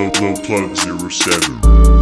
low, low plug zero seven.